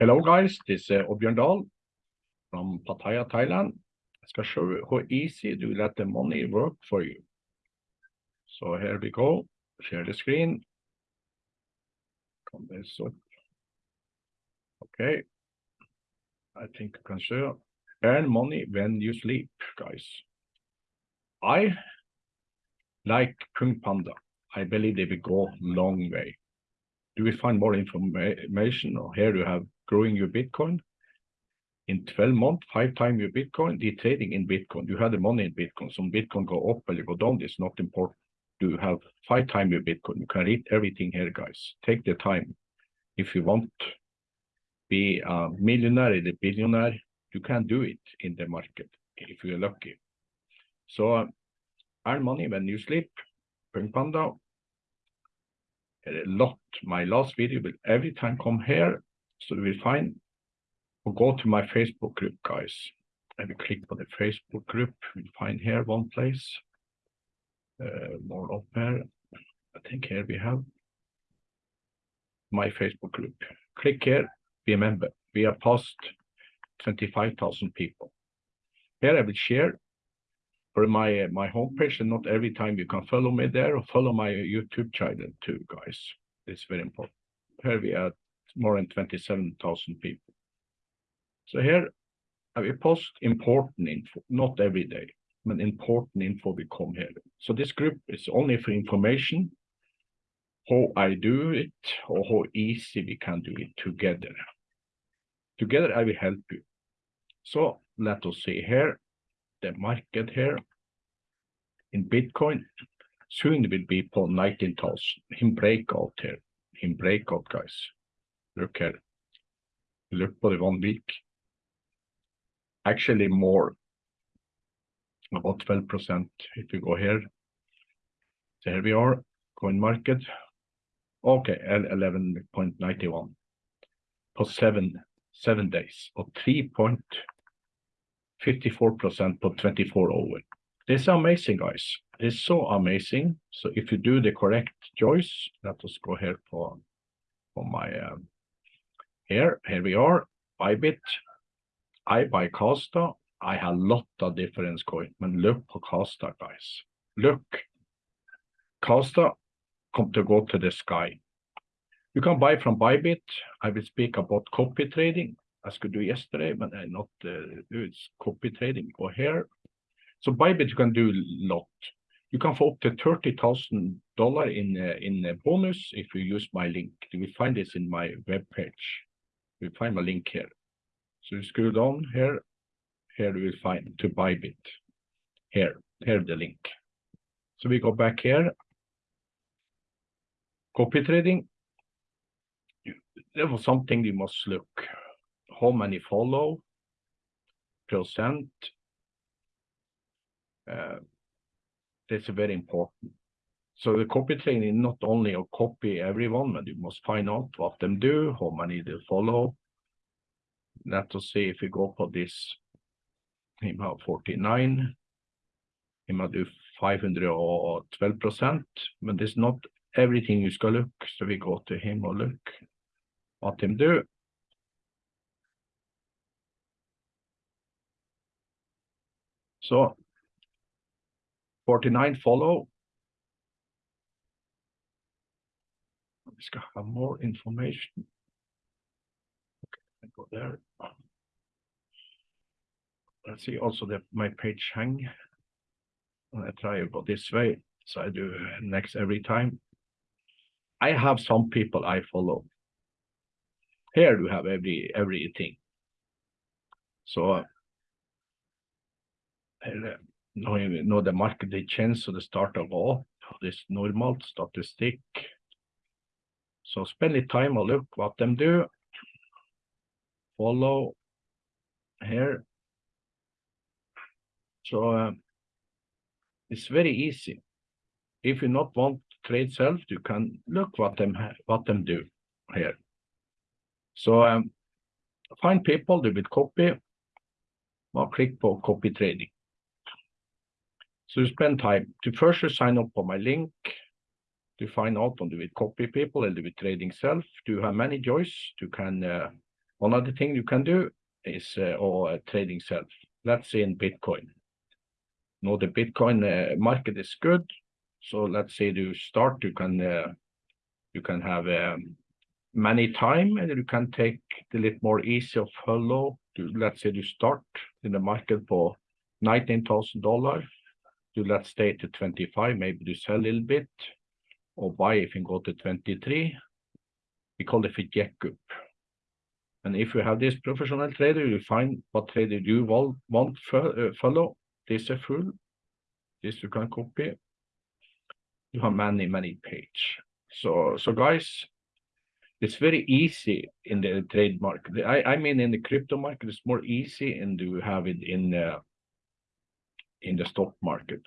Hello guys, this is uh, Dahl from Pattaya, Thailand. I skal show you how easy to let the money work for you. So here we go, share the screen. Come this up. Okay, I think you can show. Earn money when you sleep, guys. I like Kung Panda. I believe they will go long way. Do we find more information? Or Here you have growing your Bitcoin. In 12 months, five times your Bitcoin, the trading in Bitcoin. You have the money in Bitcoin. Some Bitcoin go up or go down. It's not important. Do you have five times your Bitcoin. You can read everything here, guys. Take the time. If you want be a millionaire, a billionaire, you can do it in the market if you're lucky. So uh, earn money when you sleep. Pung Panda. A lot. My last video will every time come here so we find, we'll go to my Facebook group, guys. And we click on the Facebook group, we'll find here one place. Uh, more up here. I think here we have my Facebook group. Click here, be a member. We are past 25,000 people. Here I will share for my uh, my homepage and not every time you can follow me there or follow my YouTube channel too, guys. It's very important. Here we are more than 27,000 people. So here uh, I will post important info, not every day, but important info we come here. So this group is only for information, how I do it, or how easy we can do it together. Together I will help you. So let us see here, the market here in Bitcoin, soon it will be for 19,000 in breakout here, in breakout guys. Look here. Look the one week. Actually more, about 12% if you go here. So here we are, coin market. Okay, 11.91 for seven seven days or 3.54% for 24 over. This is amazing, guys. It's so amazing. So if you do the correct choice, let us go here for for my um, here, here we are, Bybit. I buy Kaspa. I have a lot of different coin. But look på Kaspa, guys. Look. Kaspa come to go to the sky. You can buy from Bybit. I will speak about copy trading. I could do yesterday, but I not uh, do it's copy trading. Go here. So Bybit you can do a lot. You can få up to thirty thousand dollar in uh, in uh, bonus if you use my link. You will find this in my web page you find a link here. So you scroll down here, here you will find to Bybit. Here, here the link. So we go back here. Copy trading. There was something you must look. How many follow? Percent. Uh, that's very important. So the copy training not only a copy everyone, but you must find out what them do, how many they follow. Let us see if we go for this. Him have 49. Him have do 512 percent, but it's not everything you skal look. So we go to him or look what him do. So 49 follow, skal have more information. Okay, I go there. Let's see also that my page hang. I try go this way, so I do next every time. I have some people I follow. Here you have every everything. So uh, now know the market they change, so the start of all this normal statistic so spend the time and look what them do. Follow here. So uh, it's very easy. If you not want trade self, you can look what them what them do here. So um, find people do with copy. Or click for copy trading. So you spend time to first sign up for my link to find out om du vill copy people and du vill trading self. do you have many choice. Du kan uh, One other thing you can do is uh, or uh, trading self. Let's say in Bitcoin. Now the Bitcoin uh, market is good. So let's say you start, you can you can have um, many time and you can take the little more easy of hello To, let's say you start in the market for nineteen thousand dollars. You let's stay to 25, maybe you sell a little bit or buy if you go to 23. We call it a jack up. And if you have this professional trader, you find what trader you want, want uh, follow. This is full. This you can copy. You have many, many page. So, so guys, it's very easy in the trade market. I, I mean, in the crypto market, it's more easy and you have it in uh, in the stock market.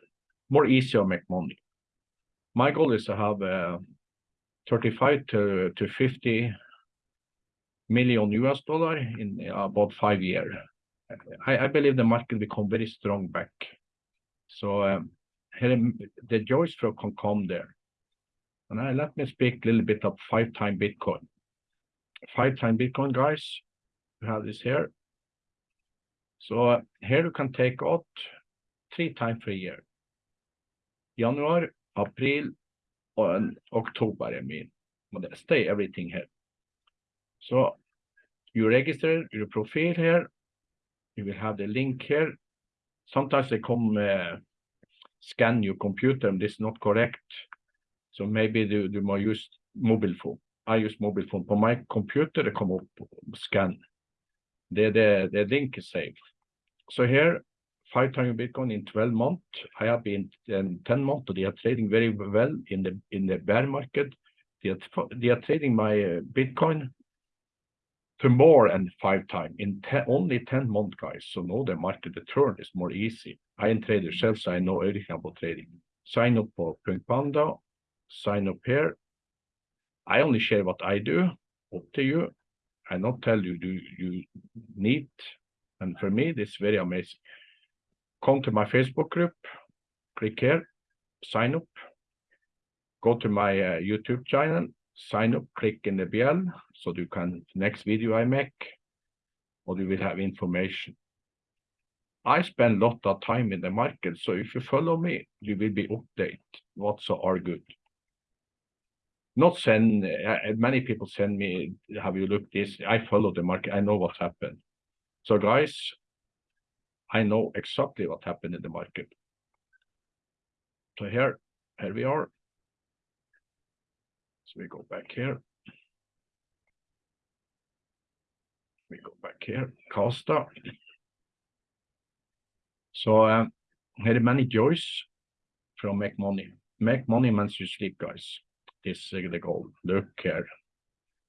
More easy to make money. My goal is to have uh, 35 to, to 50 million US dollar in about five years. I, I believe the market will come very strong back. So um, the joys flow can come there. And I, let me speak a little bit of five time Bitcoin. Five time Bitcoin, guys. We have this here. So uh, here you can take out three times per year. January, April, and October, I mean. Stay everything here. So you register your profile here. You will have the link here. Sometimes they come uh, scan your computer and this is not correct. So maybe you, you might use mobile phone. I use mobile phone. For my computer, they come up scan. The, the, the link is saved. So here, five times Bitcoin in 12 months. I have been in 10 months. They are trading very well in the in the bear market. They are, they are trading my uh, Bitcoin to more than five times in ten, only 10 months, guys. So now the market return is more easy. I am trader self, so I know everything about trading. Sign up for Punk Panda, sign up here. I only share what I do, up to you. I not tell you do you need. And for me, this is very amazing. Come to my Facebook group, click here, sign up. Go to my uh, YouTube channel, sign up, click in the bell so you can next video I make, or you will have information. I spend a lot of time in the market, so if you follow me, you will be updated what's are good. Not send, uh, many people send me, have you looked this? I follow the market, I know what happened. So guys, I know exactly what happened in the market. So here, here we are. So we go back here. We go back here, Costa. So um, here are many joys from make money. Make money means you sleep, guys. This is the goal. Look here.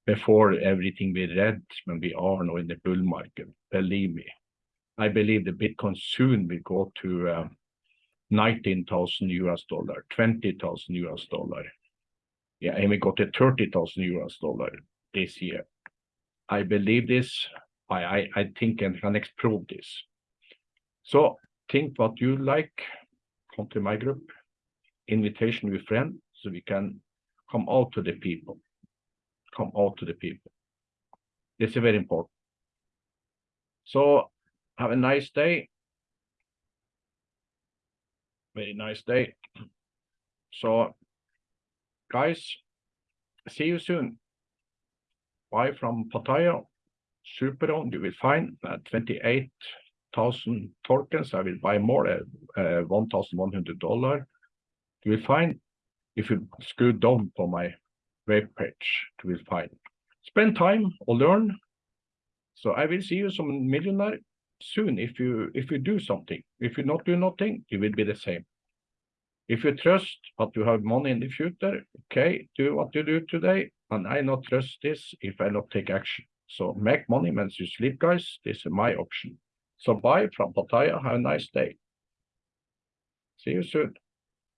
Before everything we read when we are now in the bull market, believe me, I believe the Bitcoin soon will go to uh, 19,000 US dollar, 20,000 US dollar. Yeah, and we got to 30,000 US dollar this year. I believe this. I, I, I think and can prove this. So think what you like, come to my group, invitation with friend, so we can come out to the people, come out to the people. This is very important. So have a nice day. Very nice day. So guys, see you soon. Bye from Pattaya. Superon, you will find uh, 28,000 tokens. I will buy more, uh, uh, $1,100. You will find, if you scroll down for my web page, you will find. Spend time or learn. So I will see you some millionaire soon if you if you do something. If you not do nothing, you will be the same. If you trust that you have money in the future, okay, do what you do today, and I not trust this if I not take action. So make money when you sleep, guys. This is my option. So bye from Pattaya. Have a nice day. See you soon.